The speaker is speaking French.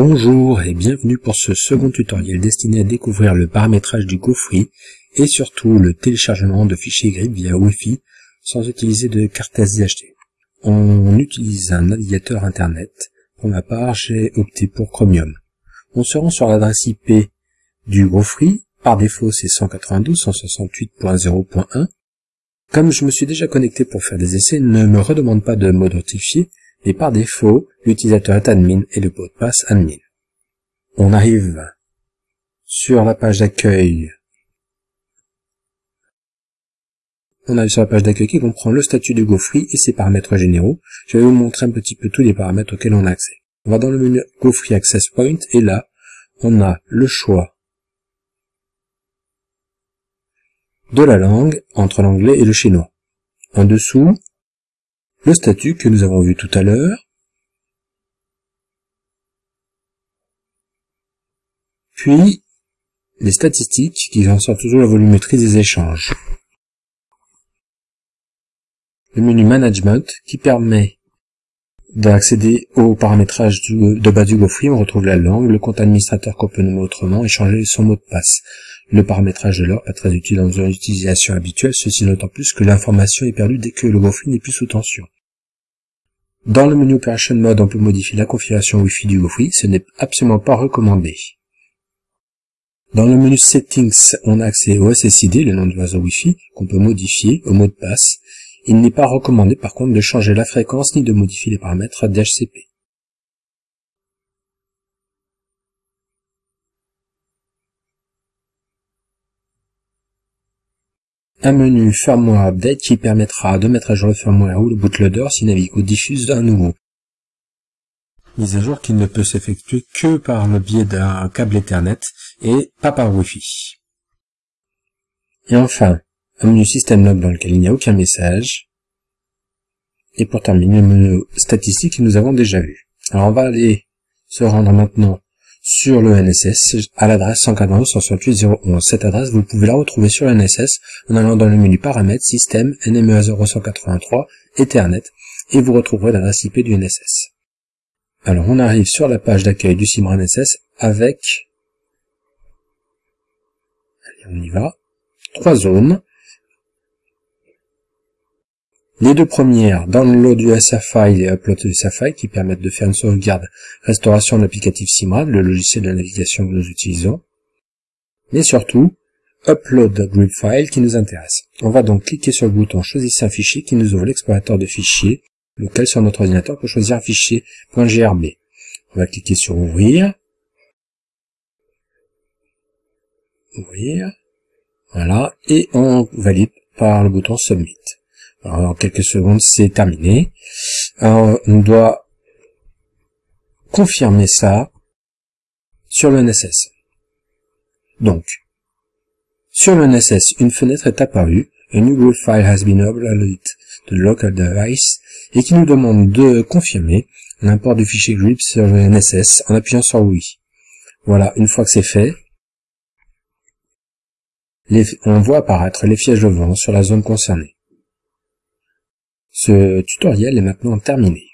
Bonjour et bienvenue pour ce second tutoriel destiné à découvrir le paramétrage du GoFree et surtout le téléchargement de fichiers grip via Wi-Fi sans utiliser de carte SD On utilise un navigateur internet. Pour ma part, j'ai opté pour Chromium. On se rend sur l'adresse IP du GoFree. Par défaut, c'est 192.168.0.1. Comme je me suis déjà connecté pour faire des essais, ne me redemande pas de modifier et par défaut, l'utilisateur est admin et le mot de passe admin. On arrive sur la page d'accueil. On arrive sur la page d'accueil qui comprend le statut de GoFree et ses paramètres généraux. Je vais vous montrer un petit peu tous les paramètres auxquels on a accès. On va dans le menu GoFree Access Point et là, on a le choix de la langue entre l'anglais et le chinois. En dessous, le statut que nous avons vu tout à l'heure, puis les statistiques qui en sortent toujours la volumétrie des échanges. Le menu Management qui permet d'accéder au paramétrage de base du GoFree, on retrouve la langue, le compte administrateur qu'on peut nommer autrement et changer son mot de passe. Le paramétrage de l'heure est très utile dans une utilisation habituelle, ceci d'autant plus que l'information est perdue dès que le GoFree n'est plus sous tension. Dans le menu Operation Mode, on peut modifier la configuration Wi-Fi du GoFree, ce n'est absolument pas recommandé. Dans le menu Settings, on a accès au SSID, le nom du réseau Wi-Fi, qu'on peut modifier au mot de passe. Il n'est pas recommandé par contre de changer la fréquence ni de modifier les paramètres d'HCP. Un menu firmware update qui permettra de mettre à jour le firmware ou le bootloader si Navigo diffuse d'un nouveau. Mise à jour qui ne peut s'effectuer que par le biais d'un câble Ethernet et pas par Wi-Fi. Et enfin, un menu système log dans lequel il n'y a aucun message. Et pour terminer, le menu statistique que nous avons déjà vu. Alors on va aller se rendre maintenant sur le NSS à l'adresse 192.168.0.11. Cette adresse, vous pouvez la retrouver sur le NSS en allant dans le menu Paramètres, Système, NMEA 0183, Ethernet, et vous retrouverez l'adresse IP du NSS. Alors on arrive sur la page d'accueil du CIMR NSS avec, allez on y va, trois zones. Les deux premières, download du SFI et upload du SFI, qui permettent de faire une sauvegarde restauration de l'applicatif Simrad, le logiciel de navigation que nous utilisons. Mais surtout, upload grip file qui nous intéresse. On va donc cliquer sur le bouton choisir un fichier qui nous ouvre l'explorateur de fichiers, lequel sur notre ordinateur peut choisir un fichier .grb. On va cliquer sur ouvrir. Ouvrir. Voilà. Et on valide par le bouton submit. Alors, en quelques secondes, c'est terminé. Alors, on doit confirmer ça sur le NSS. Donc, sur le NSS, une fenêtre est apparue, a new group file has been uploaded to the local device, et qui nous demande de confirmer l'import du fichier grip sur le NSS en appuyant sur oui. Voilà, une fois que c'est fait, on voit apparaître les fièges de vent sur la zone concernée. Ce tutoriel est maintenant terminé.